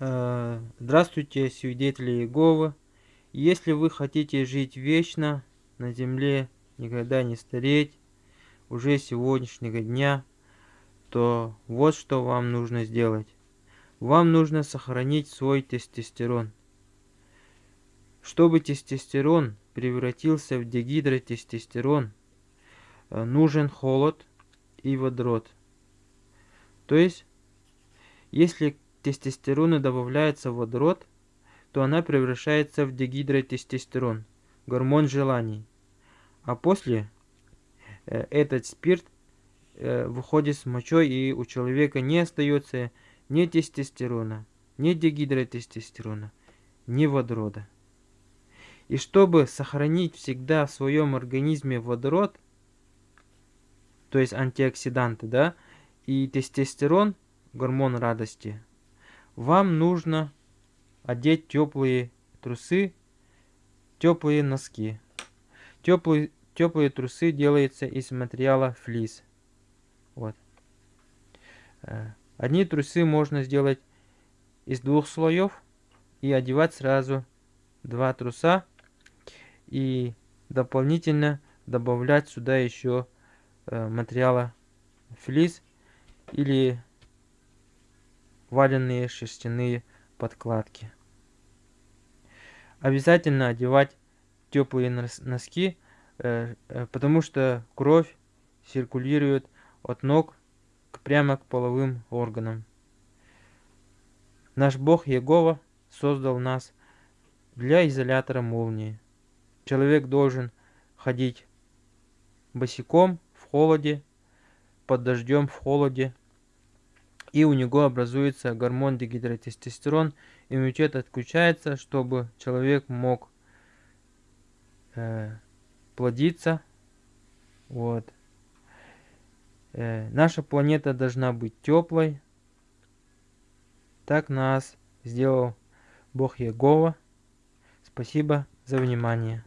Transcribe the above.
Э, здравствуйте, свидетели Иеговы. Если вы хотите жить вечно на земле, никогда не стареть, уже сегодняшнего дня, то вот что вам нужно сделать. Вам нужно сохранить свой тестостерон. Чтобы тестостерон превратился в дегидротестостерон, э, нужен холод и водород. То есть, если тестостерона добавляется водород, то она превращается в дегидротестостерон, гормон желаний. А после э, этот спирт э, выходит с мочой, и у человека не остается ни тестостерона, ни дегидротестостерона, ни водорода. И чтобы сохранить всегда в своем организме водород, то есть антиоксиданты, да, и тестостерон, гормон радости, вам нужно одеть теплые трусы, теплые носки. Теплые, теплые трусы делаются из материала флис. Вот. Э, одни трусы можно сделать из двух слоев и одевать сразу два труса и дополнительно добавлять сюда еще э, материала флис или валенные шерстяные подкладки. Обязательно одевать теплые носки, э, э, потому что кровь циркулирует от ног прямо к половым органам. Наш Бог Егова создал нас для изолятора молнии. Человек должен ходить босиком в холоде, под дождем в холоде, и у него образуется гормон дегидротестостерон, иммунитет отключается, чтобы человек мог э, плодиться. Вот. Э, наша планета должна быть теплой. Так нас сделал Бог Егова. Спасибо за внимание.